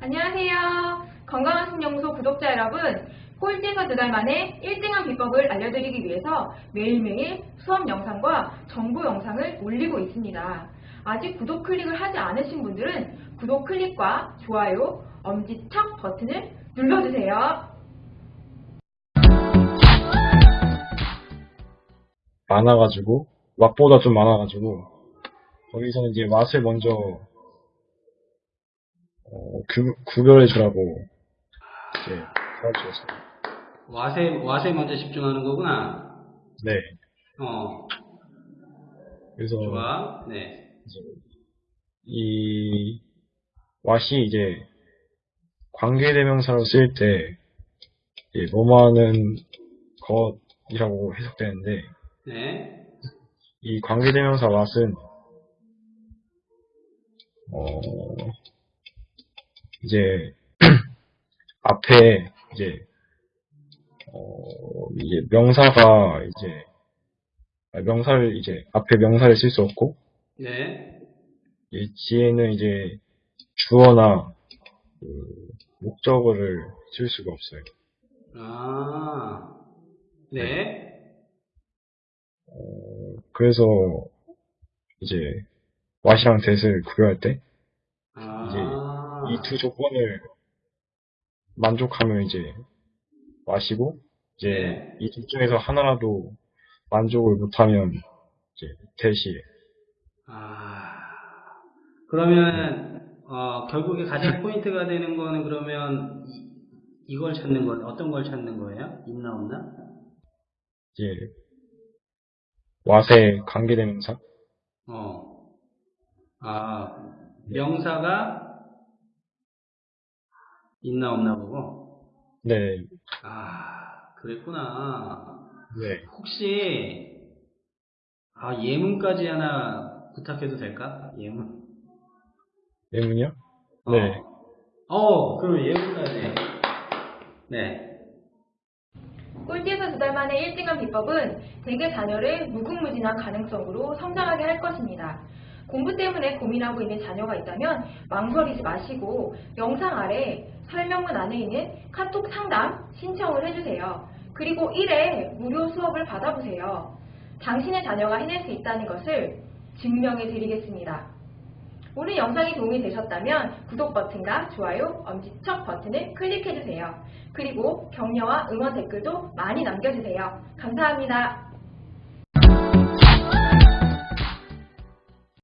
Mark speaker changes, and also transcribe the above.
Speaker 1: 안녕하세요. 건강한 신영소 구독자 여러분, 꼴찌에서 두 달 만에 1등한 비법을 알려드리기 위해서 매일매일 수업 영상과 정보 영상을 올리고 있습니다. 아직 구독 클릭을 하지 않으신 분들은 구독 클릭과 좋아요, 엄지척 버튼을 눌러주세요.
Speaker 2: 많아가지고 맛보다 좀 많아가지고 거기서는 이제 맛을 먼저 어, 구, 구별해 주라고 이제 가르쳐줬어요.
Speaker 3: 와세, 와세 먼저 집중하는 거구나.
Speaker 2: 네.
Speaker 3: 어,
Speaker 2: 그래서
Speaker 3: 좋아. 네.
Speaker 2: 이 왓이 이제 관계대명사로 쓰일 때 뭐뭐하는 것이라고 해석되는데
Speaker 3: 네.
Speaker 2: 이 관계대명사 왓은 어 이제 앞에 이제 어 이제 명사가 이제 아, 명사를 이제 앞에 명사를 쓸 수 없고
Speaker 3: 네.
Speaker 2: 이 뒤에는 이제 주어나 그 목적어를 쓸 수가 없어요.
Speaker 3: 아, 네.
Speaker 2: 그래서 이제 왓이랑 that을 구별할 때
Speaker 3: 아,
Speaker 2: 이 두 조건을 만족하면 이제 왓이고 이제
Speaker 3: 네.
Speaker 2: 이둘 중에서 하나라도 만족을 못하면 이제 that이에요.
Speaker 3: 아, 그러면, 어, 결국에 가장 포인트가 되는 거는 그러면 이, 이걸 찾는 건 어떤 걸 찾는 거예요? 있나 없나?
Speaker 2: 이제 왓의 관계대명사
Speaker 3: 어. 아, 명사가 있나 없나 보고.
Speaker 2: 네,
Speaker 3: 아, 그랬구나.
Speaker 2: 네,
Speaker 3: 혹시 아 예문까지 하나 부탁해도 될까? 예문.
Speaker 2: 예문이요? 네.
Speaker 3: 어, 어 그럼 예문까지. 네.
Speaker 1: 꼴찌에서 두 달 만에 1등한 비법은 대개 자녀를 무궁무진한 가능성으로 성장하게 할 것입니다. 공부 때문에 고민하고 있는 자녀가 있다면 망설이지 마시고 영상 아래 설명문 안에 있는 카톡 상담 신청을 해주세요. 그리고 1회 무료 수업을 받아보세요. 당신의 자녀가 해낼 수 있다는 것을 증명해 드리겠습니다. 오늘 영상이 도움이 되셨다면 구독 버튼과 좋아요, 엄지척 버튼을 클릭해주세요. 그리고 격려와 응원 댓글도 많이 남겨주세요. 감사합니다.